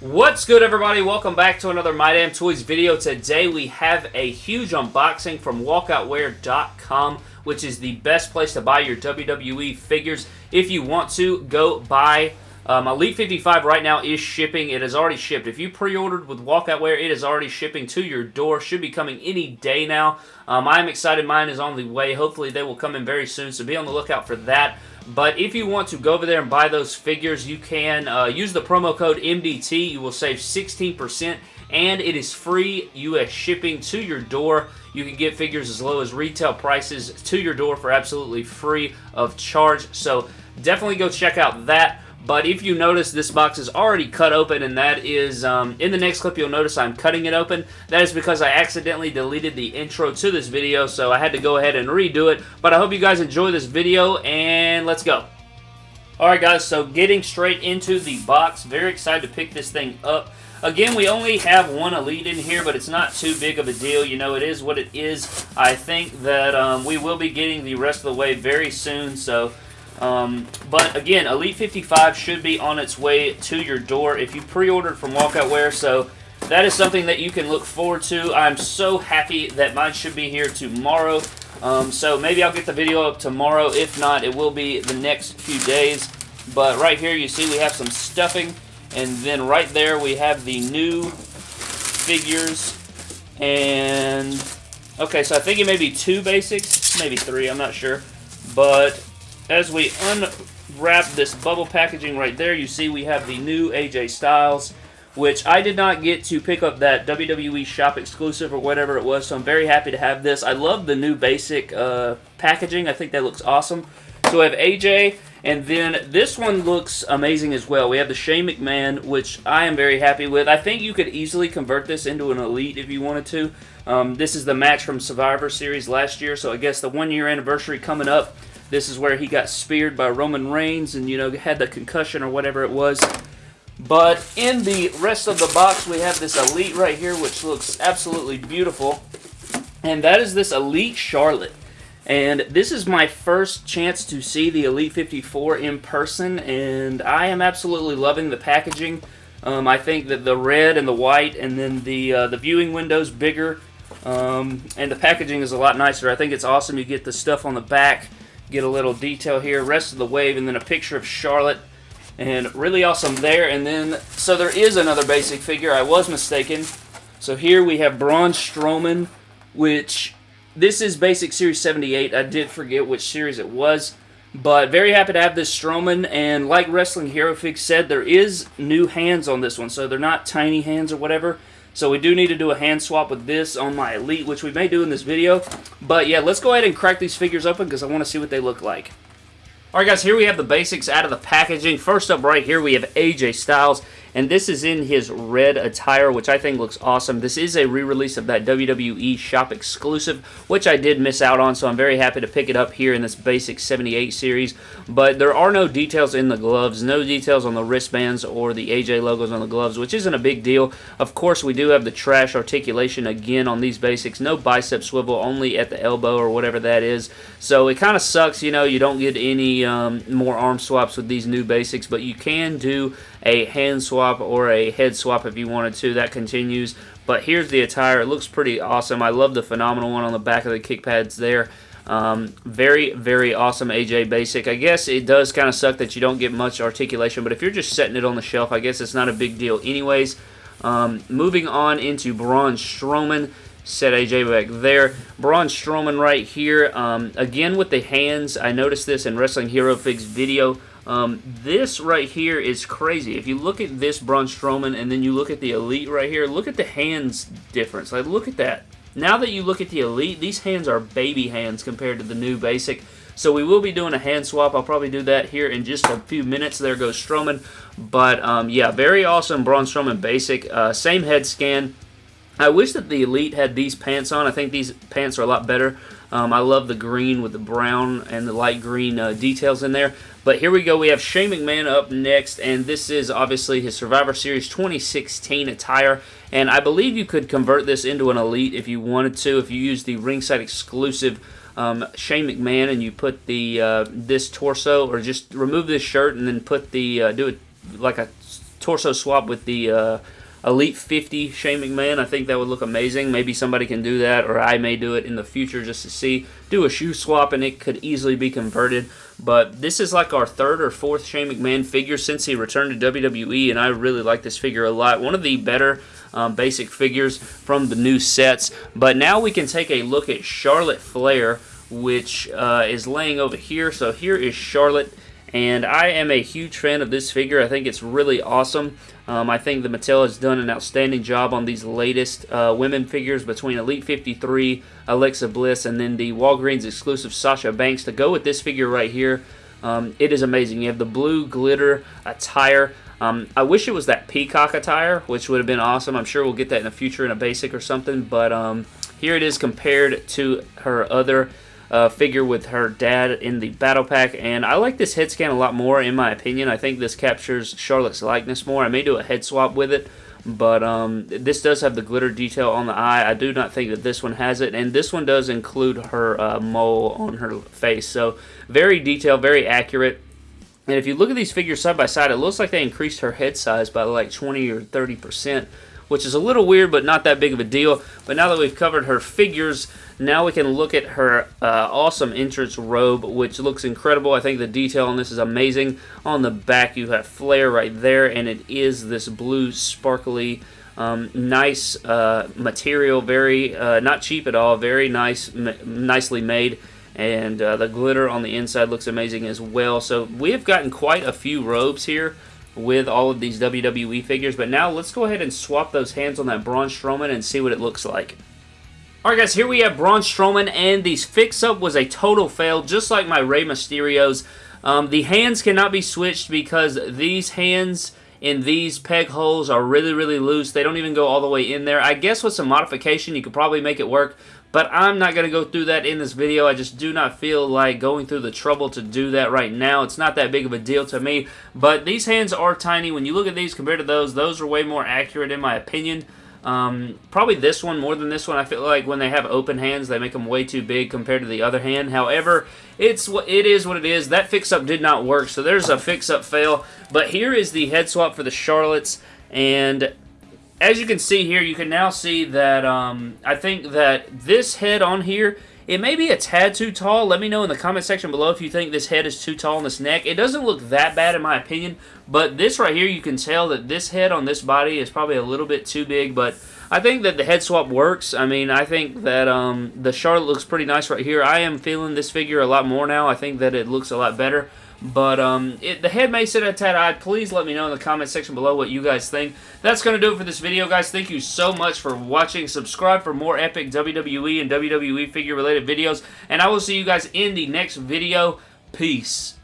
What's good everybody? Welcome back to another My Damn Toys video. Today we have a huge unboxing from walkoutwear.com which is the best place to buy your WWE figures. If you want to, go buy um, Elite 55 right now is shipping. It has already shipped. If you pre-ordered with Walkoutwear, it is already shipping to your door. Should be coming any day now. Um, I'm excited. Mine is on the way. Hopefully they will come in very soon, so be on the lookout for that. But if you want to go over there and buy those figures, you can uh, use the promo code MDT. You will save 16% and it is free U.S. shipping to your door. You can get figures as low as retail prices to your door for absolutely free of charge. So definitely go check out that. But if you notice, this box is already cut open, and that is, um, in the next clip, you'll notice I'm cutting it open. That is because I accidentally deleted the intro to this video, so I had to go ahead and redo it. But I hope you guys enjoy this video, and let's go. Alright guys, so getting straight into the box. Very excited to pick this thing up. Again, we only have one Elite in here, but it's not too big of a deal. You know, it is what it is. I think that um, we will be getting the rest of the way very soon, so um, but again, Elite 55 should be on its way to your door if you pre-ordered from Walkoutwear. So that is something that you can look forward to. I'm so happy that mine should be here tomorrow. Um, so maybe I'll get the video up tomorrow. If not, it will be the next few days. But right here, you see we have some stuffing. And then right there, we have the new figures. And, okay, so I think it may be two basics. Maybe three, I'm not sure. But as we unwrap this bubble packaging right there, you see we have the new AJ Styles, which I did not get to pick up that WWE shop exclusive or whatever it was, so I'm very happy to have this. I love the new basic uh, packaging. I think that looks awesome. So we have AJ, and then this one looks amazing as well. We have the Shane McMahon, which I am very happy with. I think you could easily convert this into an Elite if you wanted to. Um, this is the match from Survivor Series last year, so I guess the one-year anniversary coming up. This is where he got speared by Roman Reigns and, you know, had the concussion or whatever it was. But in the rest of the box, we have this Elite right here, which looks absolutely beautiful. And that is this Elite Charlotte. And this is my first chance to see the Elite 54 in person, and I am absolutely loving the packaging. Um, I think that the red and the white, and then the uh, the viewing window's bigger, um, and the packaging is a lot nicer. I think it's awesome. You get the stuff on the back Get a little detail here, rest of the wave, and then a picture of Charlotte. And really awesome there. And then, so there is another basic figure. I was mistaken. So here we have Braun Strowman, which this is Basic Series 78. I did forget which series it was. But very happy to have this Strowman, and like Wrestling Hero Fig said, there is new hands on this one, so they're not tiny hands or whatever. So we do need to do a hand swap with this on my Elite, which we may do in this video. But yeah, let's go ahead and crack these figures open because I want to see what they look like. Alright guys, here we have the basics out of the packaging. First up right here we have AJ Styles and this is in his red attire, which I think looks awesome. This is a re-release of that WWE shop exclusive, which I did miss out on, so I'm very happy to pick it up here in this basic 78 series. But there are no details in the gloves, no details on the wristbands or the AJ logos on the gloves, which isn't a big deal. Of course, we do have the trash articulation again on these basics. No bicep swivel, only at the elbow or whatever that is. So it kind of sucks, you know, you don't get any um, more arm swaps with these new basics, but you can do a hand swap or a head swap if you wanted to. That continues. But here's the attire. It looks pretty awesome. I love the phenomenal one on the back of the kick pads there. Um, very, very awesome AJ Basic. I guess it does kind of suck that you don't get much articulation, but if you're just setting it on the shelf, I guess it's not a big deal anyways. Um, moving on into Braun Strowman. Set AJ back there. Braun Strowman right here. Um, again with the hands. I noticed this in Wrestling Hero Fix video. Um, this right here is crazy. If you look at this Braun Strowman and then you look at the Elite right here, look at the hands difference. Like, look at that. Now that you look at the Elite, these hands are baby hands compared to the new Basic. So we will be doing a hand swap. I'll probably do that here in just a few minutes. There goes Strowman. But, um, yeah, very awesome Braun Strowman Basic. Uh, same head scan. I wish that the Elite had these pants on. I think these pants are a lot better. Um, I love the green with the brown and the light green uh, details in there. But here we go. We have Shane McMahon up next, and this is obviously his Survivor Series 2016 attire. And I believe you could convert this into an Elite if you wanted to, if you use the ringside exclusive um, Shane McMahon and you put the uh, this torso, or just remove this shirt and then put the uh, do it like a torso swap with the uh, Elite 50 Shane McMahon. I think that would look amazing. Maybe somebody can do that, or I may do it in the future just to see. Do a shoe swap, and it could easily be converted. But this is like our third or fourth Shane McMahon figure since he returned to WWE, and I really like this figure a lot. One of the better um, basic figures from the new sets. But now we can take a look at Charlotte Flair, which uh, is laying over here. So here is Charlotte and I am a huge fan of this figure. I think it's really awesome. Um, I think the Mattel has done an outstanding job on these latest uh, women figures between Elite 53, Alexa Bliss, and then the Walgreens exclusive Sasha Banks. To go with this figure right here, um, it is amazing. You have the blue glitter attire. Um, I wish it was that peacock attire, which would have been awesome. I'm sure we'll get that in the future in a basic or something, but um, here it is compared to her other uh, figure with her dad in the battle pack, and I like this head scan a lot more, in my opinion. I think this captures Charlotte's likeness more. I may do a head swap with it, but um, this does have the glitter detail on the eye. I do not think that this one has it, and this one does include her uh, mole on her face. So very detailed, very accurate. And if you look at these figures side by side, it looks like they increased her head size by like 20 or 30 percent which is a little weird, but not that big of a deal. But now that we've covered her figures, now we can look at her uh, awesome entrance robe, which looks incredible. I think the detail on this is amazing. On the back, you have Flair right there, and it is this blue sparkly um, nice uh, material, very uh, not cheap at all, very nice, nicely made, and uh, the glitter on the inside looks amazing as well. So we have gotten quite a few robes here with all of these WWE figures. But now let's go ahead and swap those hands on that Braun Strowman and see what it looks like. Alright guys, here we have Braun Strowman, and these fix-up was a total fail, just like my Rey Mysterio's. Um, the hands cannot be switched because these hands in these peg holes are really, really loose. They don't even go all the way in there. I guess with some modification, you could probably make it work, but I'm not going to go through that in this video. I just do not feel like going through the trouble to do that right now. It's not that big of a deal to me. But these hands are tiny. When you look at these compared to those, those are way more accurate in my opinion. Um, probably this one more than this one. I feel like when they have open hands, they make them way too big compared to the other hand. However, it's what it is what it is. That fix-up did not work, so there's a fix-up fail. But here is the head swap for the Charlottes, and as you can see here, you can now see that um, I think that this head on here, it may be a tad too tall. Let me know in the comment section below if you think this head is too tall in this neck. It doesn't look that bad in my opinion, but this right here, you can tell that this head on this body is probably a little bit too big, but I think that the head swap works. I mean, I think that um, the Charlotte looks pretty nice right here. I am feeling this figure a lot more now. I think that it looks a lot better. But um, it, the head may sit a tad odd. Please let me know in the comment section below what you guys think. That's going to do it for this video, guys. Thank you so much for watching. Subscribe for more epic WWE and WWE figure related videos. And I will see you guys in the next video. Peace.